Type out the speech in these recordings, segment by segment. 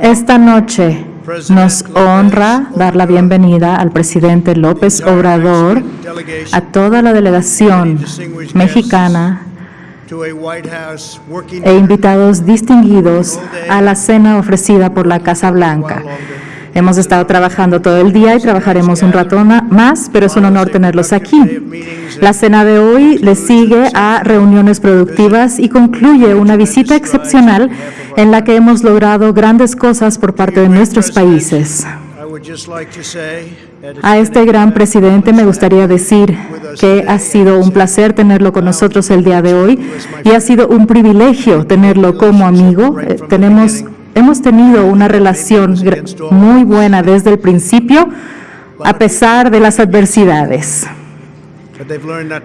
Esta noche nos honra dar la bienvenida al presidente López Obrador, a toda la delegación mexicana e invitados distinguidos a la cena ofrecida por la Casa Blanca. Hemos estado trabajando todo el día y trabajaremos un rato más, pero es un honor tenerlos aquí. La cena de hoy le sigue a reuniones productivas y concluye una visita excepcional en la que hemos logrado grandes cosas por parte de nuestros países. A este gran presidente me gustaría decir que ha sido un placer tenerlo con nosotros el día de hoy y ha sido un privilegio tenerlo como amigo. Eh, tenemos hemos tenido una relación muy buena desde el principio, a pesar de las adversidades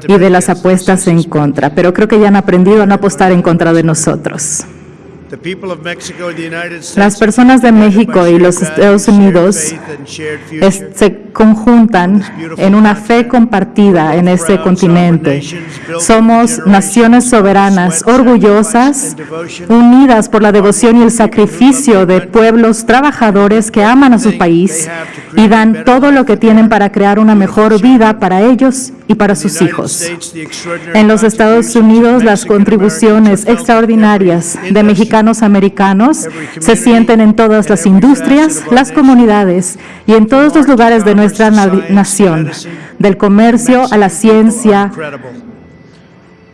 y de las apuestas en contra, pero creo que ya han aprendido a no apostar en contra de nosotros. Las personas de México y los Estados Unidos se conjuntan en una fe compartida en este continente. Somos naciones soberanas, orgullosas, unidas por la devoción y el sacrificio de pueblos trabajadores que aman a su país y dan todo lo que tienen para crear una mejor vida para ellos y para sus hijos. En los Estados Unidos, las contribuciones extraordinarias de mexicanos americanos se sienten en todas las industrias, las comunidades y en todos los lugares de nuestra nación, del comercio a la ciencia,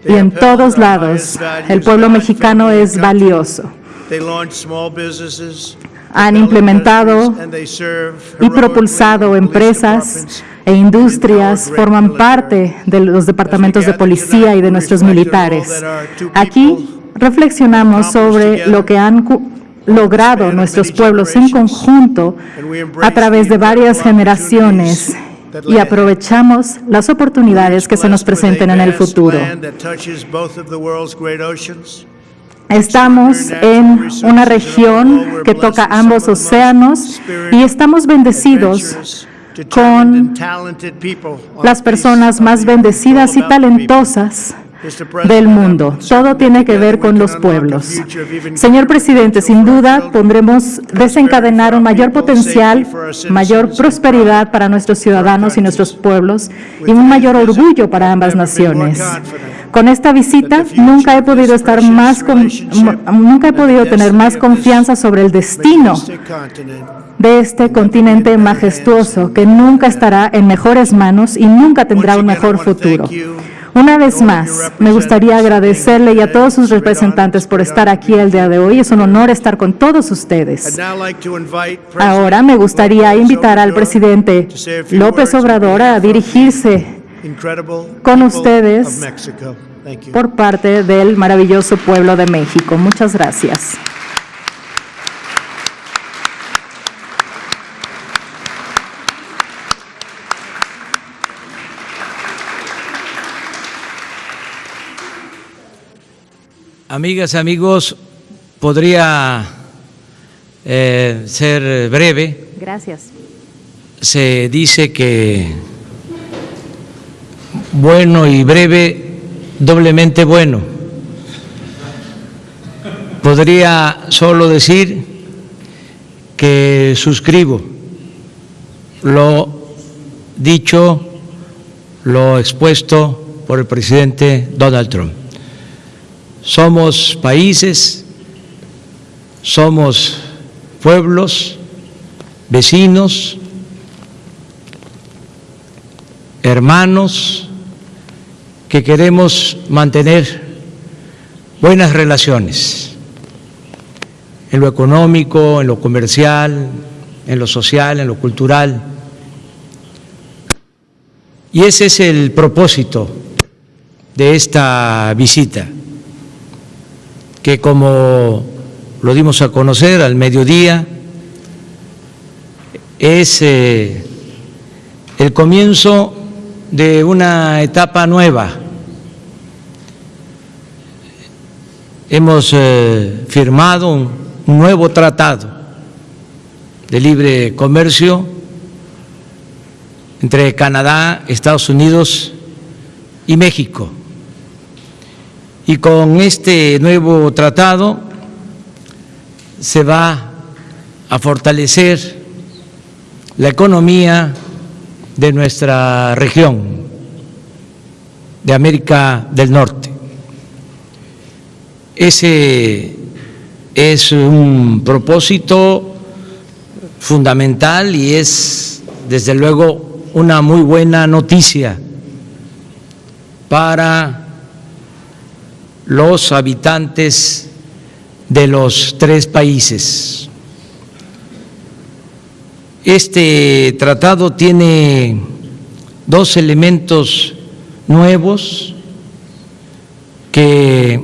y en todos lados el pueblo mexicano es valioso. Han implementado y propulsado empresas e industrias, forman parte de los departamentos de policía y de nuestros militares. Aquí reflexionamos sobre lo que han logrado nuestros pueblos en conjunto a través de varias generaciones y aprovechamos las oportunidades que se nos presenten en el futuro. Estamos en una región que toca ambos océanos y estamos bendecidos con las personas más bendecidas y talentosas del mundo. Todo tiene que ver con los pueblos. Señor presidente, sin duda pondremos desencadenar un mayor potencial, mayor prosperidad para nuestros ciudadanos y nuestros pueblos y un mayor orgullo para ambas naciones. Con esta visita nunca he podido estar más nunca he podido tener más confianza sobre el destino de este continente majestuoso que nunca estará en mejores manos y nunca tendrá un mejor futuro. Una vez más, me gustaría agradecerle y a todos sus representantes por estar aquí el día de hoy. Es un honor estar con todos ustedes. Ahora me gustaría invitar al presidente López Obrador a dirigirse con ustedes por parte del maravilloso pueblo de México. Muchas gracias. Amigas, y amigos, podría eh, ser breve. Gracias. Se dice que bueno y breve, doblemente bueno. Podría solo decir que suscribo lo dicho, lo expuesto por el presidente Donald Trump somos países, somos pueblos, vecinos, hermanos que queremos mantener buenas relaciones en lo económico, en lo comercial, en lo social, en lo cultural. Y ese es el propósito de esta visita que como lo dimos a conocer al mediodía, es eh, el comienzo de una etapa nueva. Hemos eh, firmado un nuevo tratado de libre comercio entre Canadá, Estados Unidos y México. Y con este nuevo tratado se va a fortalecer la economía de nuestra región, de América del Norte. Ese es un propósito fundamental y es, desde luego, una muy buena noticia para los habitantes de los tres países. Este tratado tiene dos elementos nuevos que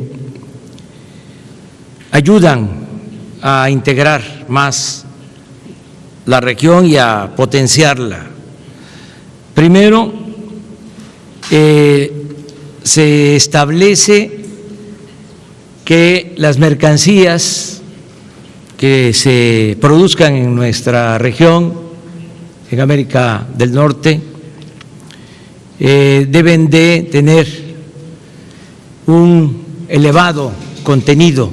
ayudan a integrar más la región y a potenciarla. Primero, eh, se establece que las mercancías que se produzcan en nuestra región, en América del Norte, eh, deben de tener un elevado contenido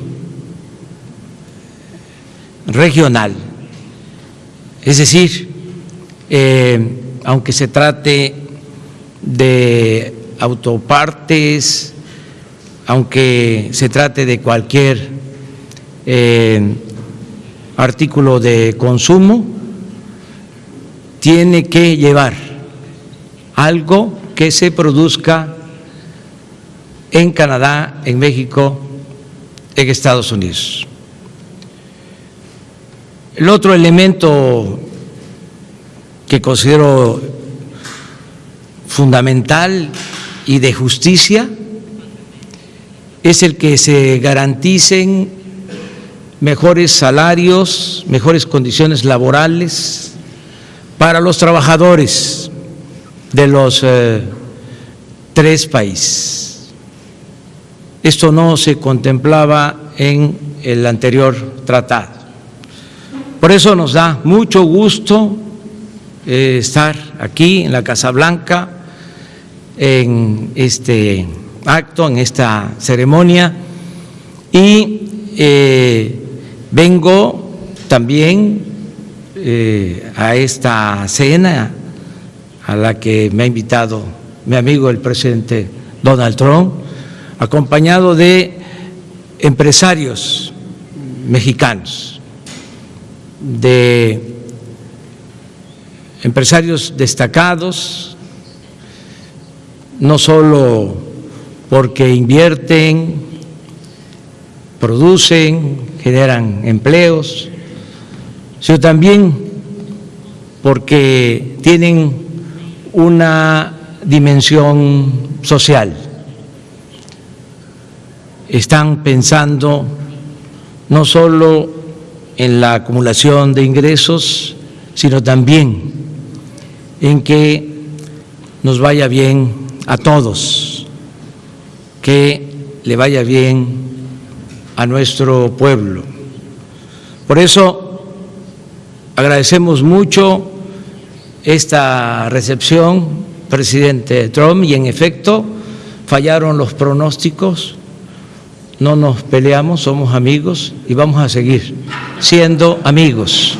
regional. Es decir, eh, aunque se trate de autopartes, aunque se trate de cualquier eh, artículo de consumo, tiene que llevar algo que se produzca en Canadá, en México, en Estados Unidos. El otro elemento que considero fundamental y de justicia es el que se garanticen mejores salarios, mejores condiciones laborales para los trabajadores de los eh, tres países. Esto no se contemplaba en el anterior tratado. Por eso nos da mucho gusto eh, estar aquí en la Casa Blanca en este acto, en esta ceremonia y eh, Vengo también eh, a esta cena a la que me ha invitado mi amigo el presidente Donald Trump, acompañado de empresarios mexicanos, de empresarios destacados, no solo porque invierten, producen, generan empleos, sino también porque tienen una dimensión social. Están pensando no solo en la acumulación de ingresos, sino también en que nos vaya bien a todos, que le vaya bien a nuestro pueblo. Por eso agradecemos mucho esta recepción, presidente Trump, y en efecto fallaron los pronósticos, no nos peleamos, somos amigos y vamos a seguir siendo amigos.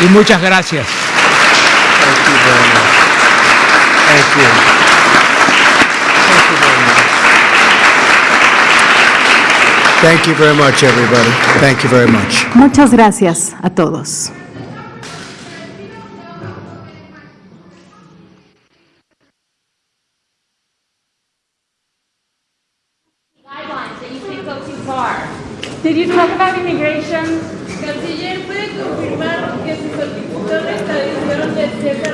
Y muchas gracias. Everybody. Thank you very much. Muchas gracias a todos. guidelines that you think go too far. Did you talk about immigration? Canciller, ¿puede confirmar que sus solicitudes de extradición de César Duarte